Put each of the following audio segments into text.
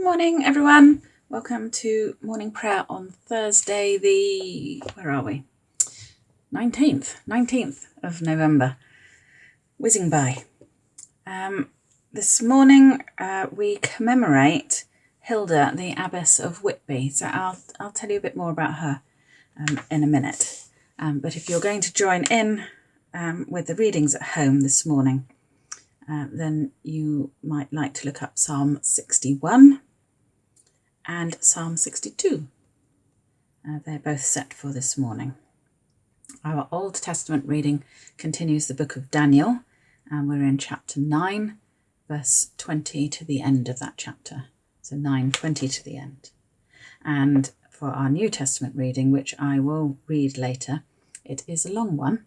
morning, everyone. Welcome to morning prayer on Thursday, the where are we? 19th, 19th of November. Whizzing by. Um, this morning uh, we commemorate Hilda, the Abbess of Whitby. So I'll, I'll tell you a bit more about her um, in a minute. Um, but if you're going to join in um, with the readings at home this morning, uh, then you might like to look up Psalm 61 and Psalm 62. Uh, they're both set for this morning. Our Old Testament reading continues the book of Daniel, and we're in chapter 9, verse 20 to the end of that chapter. So 9, 20 to the end. And for our New Testament reading, which I will read later, it is a long one.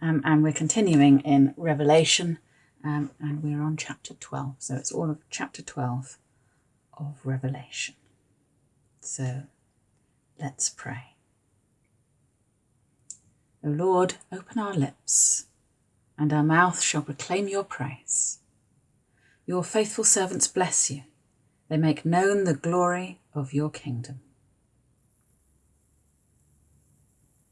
Um, and we're continuing in Revelation, um, and we're on chapter 12. So it's all of chapter 12 of Revelation. So let's pray. O Lord, open our lips, and our mouth shall proclaim your praise. Your faithful servants bless you. They make known the glory of your kingdom.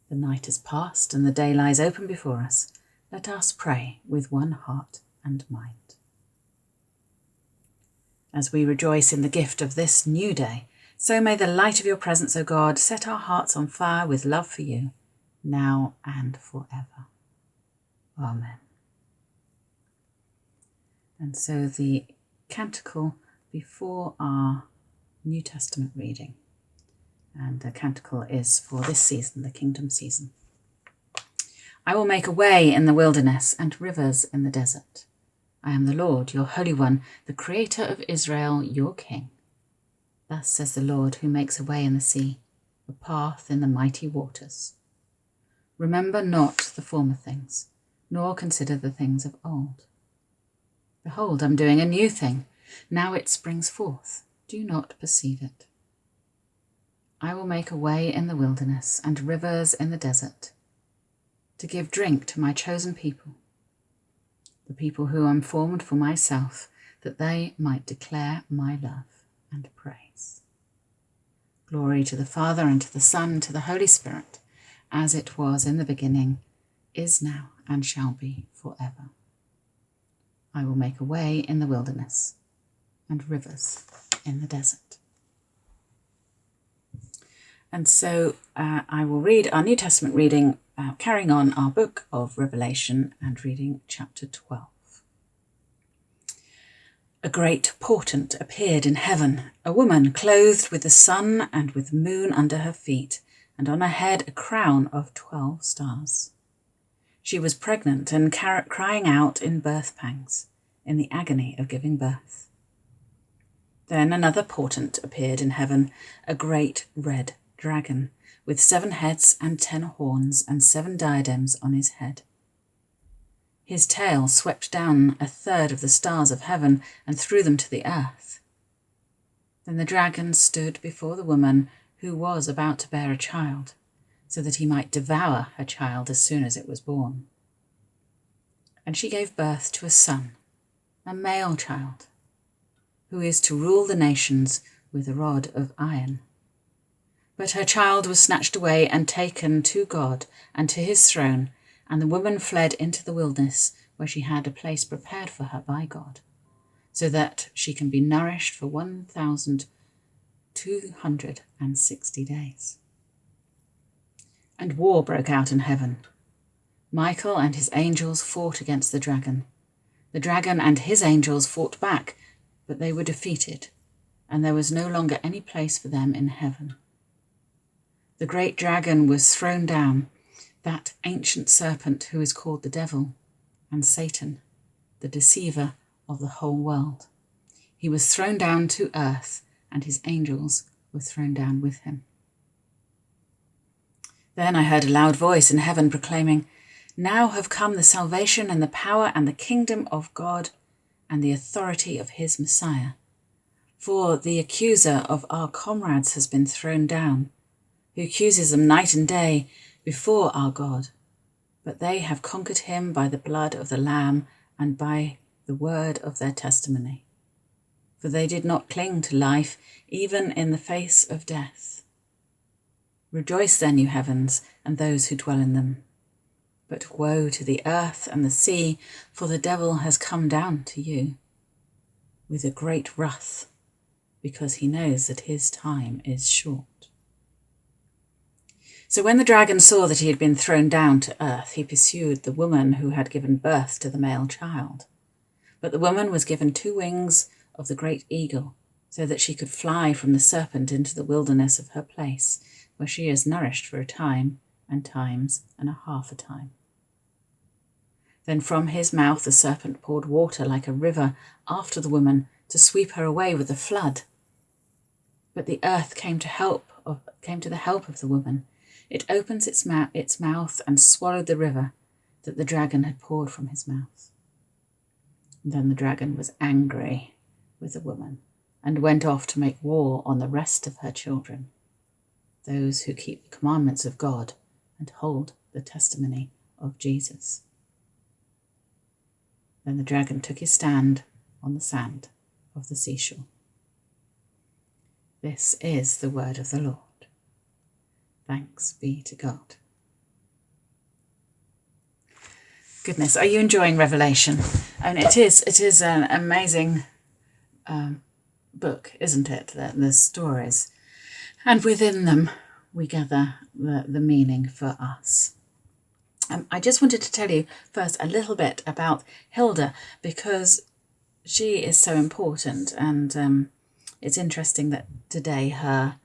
The night is past and the day lies open before us. Let us pray with one heart and mind. As we rejoice in the gift of this new day, so may the light of your presence, O God, set our hearts on fire with love for you, now and forever. Amen. And so the canticle before our New Testament reading, and the canticle is for this season, the kingdom season. I will make a way in the wilderness and rivers in the desert. I am the Lord, your Holy One, the Creator of Israel, your King. Thus says the Lord, who makes a way in the sea, a path in the mighty waters. Remember not the former things, nor consider the things of old. Behold, I'm doing a new thing. Now it springs forth. Do not perceive it? I will make a way in the wilderness and rivers in the desert, to give drink to my chosen people the people who am formed for myself, that they might declare my love and praise. Glory to the Father, and to the Son, and to the Holy Spirit, as it was in the beginning, is now, and shall be forever. I will make a way in the wilderness and rivers in the desert. And so uh, I will read our New Testament reading uh, carrying on our book of Revelation and reading chapter 12. A great portent appeared in heaven, a woman clothed with the sun and with the moon under her feet, and on her head a crown of twelve stars. She was pregnant and crying out in birth pangs, in the agony of giving birth. Then another portent appeared in heaven, a great red dragon, with seven heads and ten horns and seven diadems on his head. His tail swept down a third of the stars of heaven and threw them to the earth. Then the dragon stood before the woman who was about to bear a child, so that he might devour her child as soon as it was born. And she gave birth to a son, a male child, who is to rule the nations with a rod of iron. But her child was snatched away and taken to God and to his throne, and the woman fled into the wilderness, where she had a place prepared for her by God, so that she can be nourished for 1,260 days. And war broke out in heaven. Michael and his angels fought against the dragon. The dragon and his angels fought back, but they were defeated, and there was no longer any place for them in heaven. The great dragon was thrown down, that ancient serpent who is called the devil and Satan, the deceiver of the whole world. He was thrown down to earth, and his angels were thrown down with him. Then I heard a loud voice in heaven proclaiming, Now have come the salvation and the power and the kingdom of God and the authority of his Messiah. For the accuser of our comrades has been thrown down who accuses them night and day before our God. But they have conquered him by the blood of the Lamb and by the word of their testimony. for they did not cling to life, even in the face of death. Rejoice then, you heavens, and those who dwell in them. But woe to the earth and the sea, for the devil has come down to you with a great wrath, because he knows that his time is short. So when the dragon saw that he had been thrown down to earth, he pursued the woman who had given birth to the male child. But the woman was given two wings of the great eagle, so that she could fly from the serpent into the wilderness of her place, where she is nourished for a time and times and a half a time. Then from his mouth the serpent poured water like a river after the woman to sweep her away with the flood. But the earth came to help of, came to the help of the woman. It opened its, ma- its mouth and swallowed the river that the dragon had poured from his mouth. Then the dragon was angry with the woman and went off to make war on the rest of her children, those who keep the commandments of God and hold the testimony of Jesus. Then the dragon took his stand on the sand of the seashore. This is the word of the Lord. Thanks be to God. Goodness, are you enjoying Revelation? And it is it is an amazing um, book, isn't it? The, the stories. And within them, we gather the, the meaning for us. Um, I just wanted to tell you first a little bit about Hilda because she is so important, and um, it's interesting that today her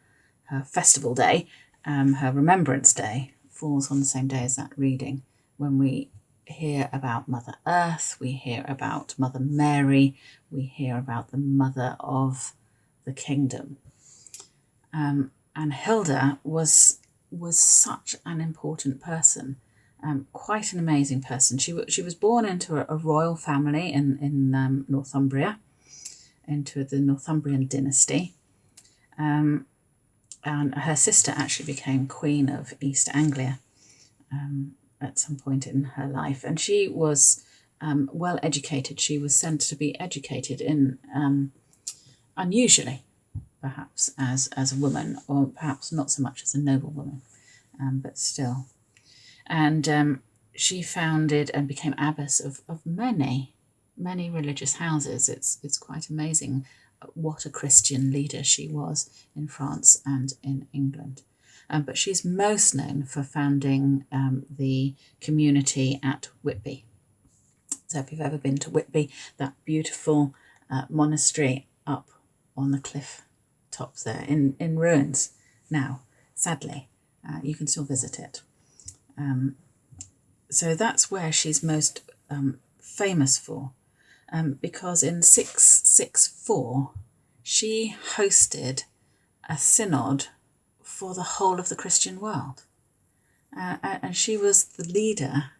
her festival day, um, her Remembrance Day, falls on the same day as that reading when we hear about Mother Earth, we hear about Mother Mary, we hear about the Mother of the Kingdom. Um, and Hilda was was such an important person, um, quite an amazing person. She she was born into a, a royal family in in um, Northumbria, into the Northumbrian dynasty. Um, and her sister actually became Queen of East Anglia. Um, at some point in her life. And she was um, well educated. She was sent to be educated in um, unusually, perhaps, as, as a woman, or perhaps not so much as a noble woman, um, but still. And um, she founded and became abbess of, of many, many religious houses. It's, it's quite amazing what a Christian leader she was in France and in England. Um, but she's most known for founding um, the community at Whitby. So if you've ever been to Whitby, that beautiful uh, monastery up on the cliff tops there in, in ruins now, sadly, uh, you can still visit it. Um, so that's where she's most um, famous for, um, because in 664 she hosted a synod for the whole of the Christian world. Uh, and she was the leader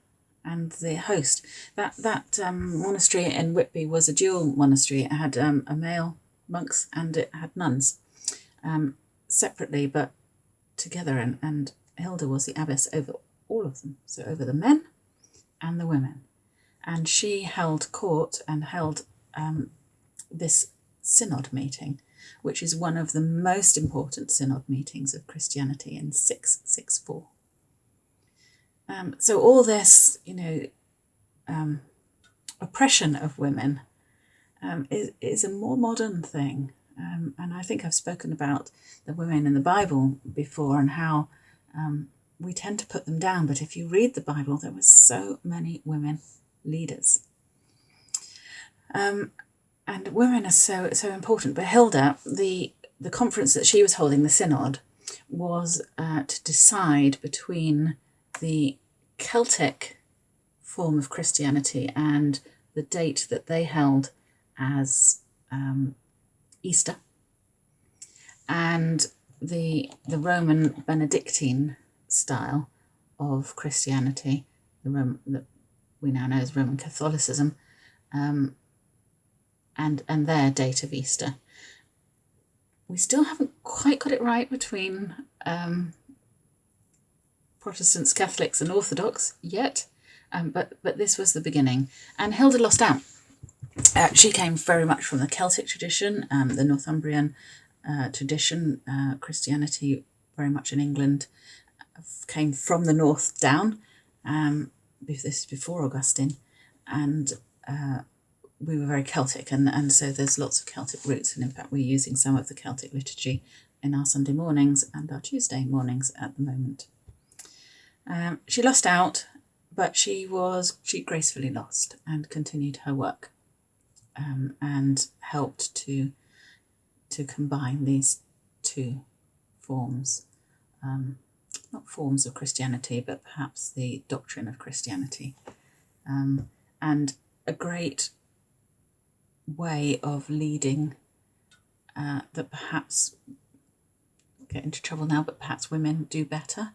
and the host. That that um, monastery in Whitby was a dual monastery. It had um, a male monks and it had nuns, um, separately but together. And, and Hilda was the abbess over all of them, so over the men and the women. And she held court and held um, this synod meeting which is one of the most important synod meetings of Christianity in 664. Um, so all this, you know, um, oppression of women um, is, is a more modern thing. Um, and I think I've spoken about the women in the Bible before and how um, we tend to put them down. But if you read the Bible, there were so many women leaders. Um, and women are so so important. But Hilda, the the conference that she was holding, the synod, was uh, to decide between the Celtic form of Christianity and the date that they held as um, Easter, and the the Roman Benedictine style of Christianity, the Roman that we now know as Roman Catholicism, um, and, and their date of Easter. We still haven't quite got it right between um, Protestants, Catholics, and Orthodox yet, um, but, but this was the beginning. And Hilda lost out. Uh, she came very much from the Celtic tradition, um, the Northumbrian uh, tradition, uh, Christianity very much in England, came from the north down. Um, this is before Augustine, and uh, we were very Celtic, and, and so there's lots of Celtic roots, and in fact, we're using some of the Celtic liturgy in our Sunday mornings and our Tuesday mornings at the moment. Um, she lost out, but she was she gracefully lost and continued her work, um, and helped to to combine these two forms, um, not forms of Christianity, but perhaps the doctrine of Christianity, um, and a great way of leading uh, that perhaps get into trouble now, but perhaps women do better.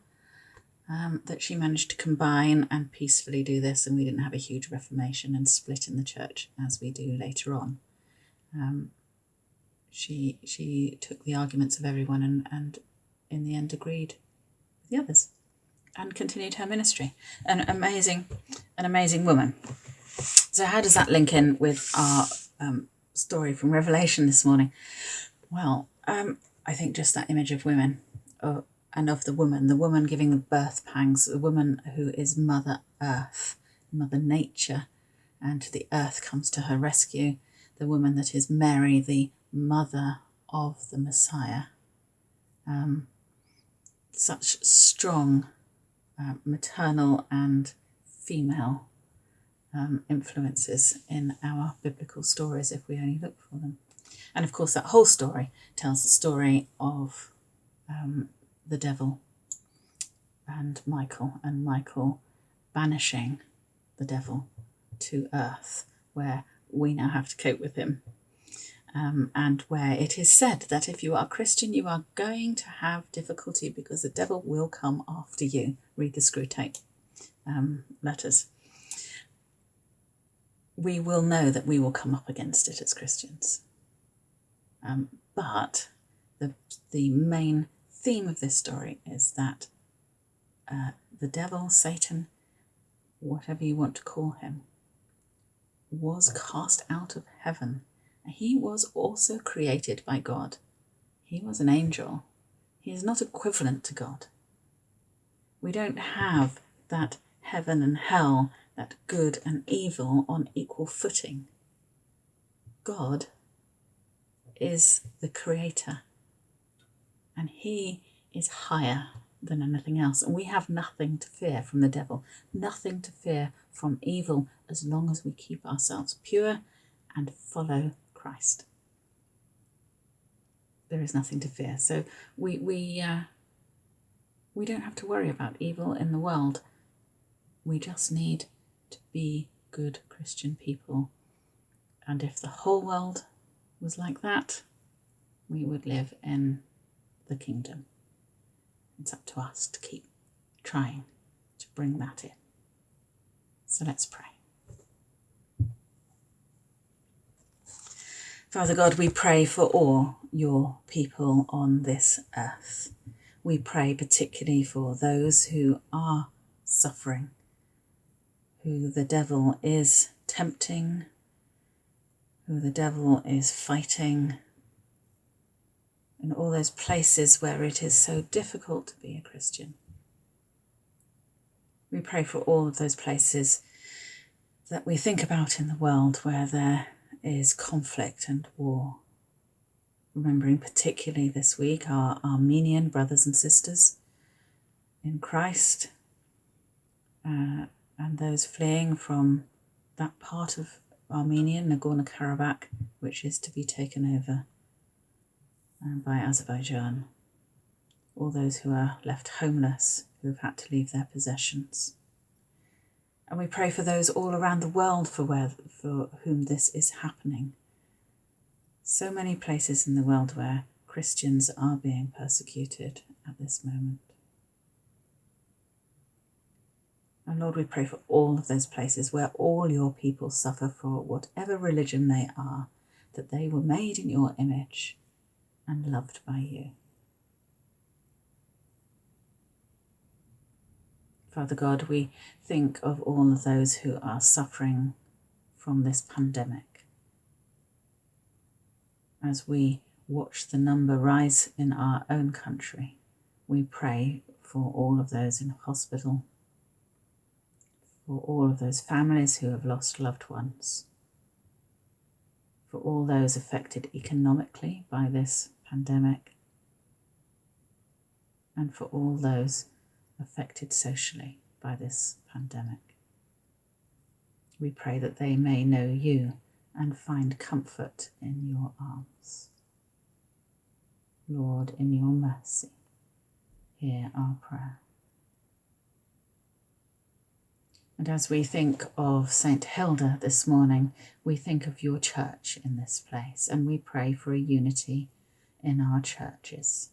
Um, that she managed to combine and peacefully do this, and we didn't have a huge reformation and split in the church as we do later on. Um, she she took the arguments of everyone and, and in the end agreed the others and continued her ministry. An amazing, an amazing woman. So how does that link in with our um, story from Revelation this morning? Well, um, I think just that image of women uh, and of the woman, the woman giving birth pangs, the woman who is Mother Earth, Mother Nature, and the earth comes to her rescue, the woman that is Mary, the mother of the Messiah. Um, such strong uh, maternal and female um, influences in our biblical stories if we only look for them. And of course, that whole story tells the story of um, the devil and Michael, and Michael banishing the devil to earth, where we now have to cope with him um, and where it is said that if you are a Christian, you are going to have difficulty because the devil will come after you. Read the Screwtape um, letters. We will know that we will come up against it as Christians. Um, but the, the main theme of this story is that uh, the devil, Satan, whatever you want to call him, was cast out of heaven he was also created by God. He was an angel. He is not equivalent to God. We don't have that heaven and hell, that good and evil on equal footing. God is the creator and he is higher than anything else. And we have nothing to fear from the devil, nothing to fear from evil as long as we keep ourselves pure and follow Christ. There is nothing to fear. So we we uh, we don't have to worry about evil in the world. We just need to be good Christian people. And if the whole world was like that, we would live in the kingdom. It's up to us to keep trying to bring that in. So let's pray. Father God, we pray for all your people on this earth. We pray particularly for those who are suffering, who the devil is tempting, who the devil is fighting, in all those places where it is so difficult to be a Christian. We pray for all of those places that we think about in the world where there is conflict and war. Remembering particularly this week our Armenian brothers and sisters in Christ uh, and those fleeing from that part of Armenia, Nagorno Karabakh, which is to be taken over uh, by Azerbaijan. All those who are left homeless, who have had to leave their possessions. And we pray for those all around the world for, where, for whom this is happening. So many places in the world where Christians are being persecuted at this moment. And Lord, we pray for all of those places where all your people suffer for whatever religion they are, that they were made in your image and loved by you. Father God, we think of all of those who are suffering from this pandemic. as we watch the number rise in our own country, we pray for all of those in hospital, for all of those families who have lost loved ones, for all those affected economically by this pandemic, and for all those affected socially by this pandemic. We pray that they may know you and find comfort in your arms. Lord, in your mercy, hear our prayer. And as we think of St. Hilda this morning, we think of your church in this place and we pray for a unity in our churches.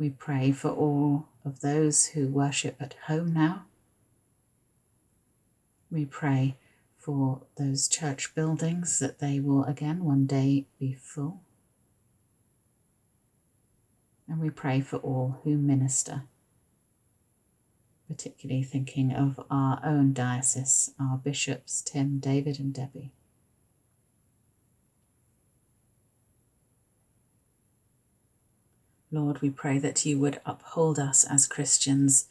We pray for all of those who worship at home now. We pray for those church buildings that they will again one day be full. And we pray for all who minister, particularly thinking of our own diocese, our bishops, Tim, David, and Debbie. Lord, we pray that you would uphold us as Christians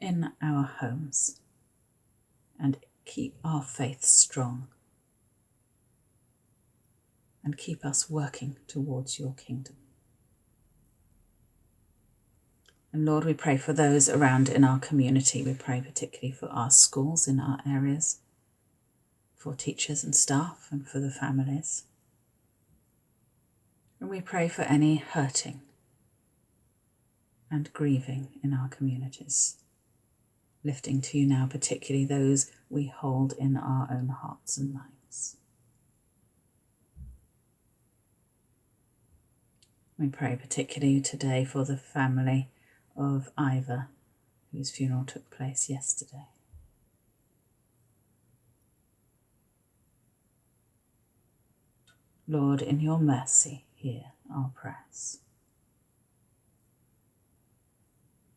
in our homes and keep our faith strong and keep us working towards your kingdom. And Lord, we pray for those around in our community. We pray particularly for our schools in our areas, for teachers and staff, and for the families. And we pray for any hurting and grieving in our communities, lifting to you now, particularly those we hold in our own hearts and minds. We pray particularly today for the family of Ivor, whose funeral took place yesterday. Lord, in your mercy, hear our prayers.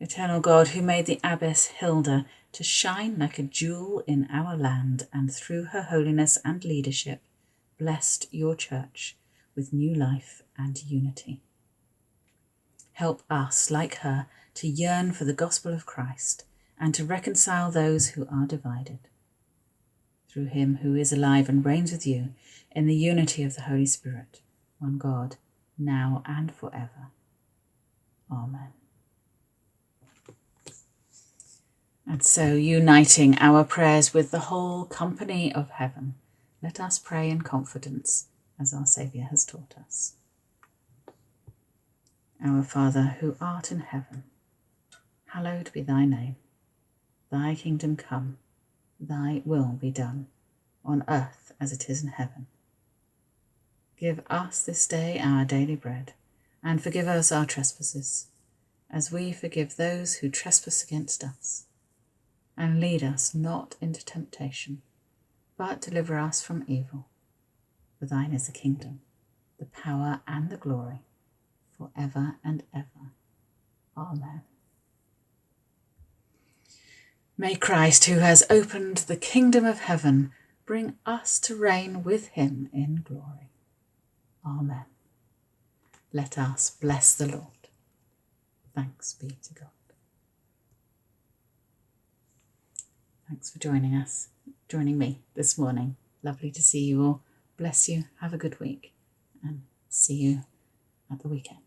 Eternal God, who made the abbess Hilda to shine like a jewel in our land, and through her holiness and leadership, blessed your church with new life and unity. Help us, like her, to yearn for the gospel of Christ and to reconcile those who are divided. Through him who is alive and reigns with you in the unity of the Holy Spirit, one God, now and forever. Amen. And so, uniting our prayers with the whole company of heaven, let us pray in confidence as our Saviour has taught us. Our Father, who art in heaven, hallowed be thy name. Thy kingdom come, thy will be done, on earth as it is in heaven. Give us this day our daily bread, and forgive us our trespasses, as we forgive those who trespass against us and lead us not into temptation, but deliver us from evil. For thine is the kingdom, the power, and the glory, for ever and ever. Amen. May Christ, who has opened the kingdom of heaven, bring us to reign with him in glory. Amen. Let us bless the Lord. Thanks be to God. Thanks for joining us, joining me this morning. Lovely to see you all. Bless you. Have a good week and see you at the weekend.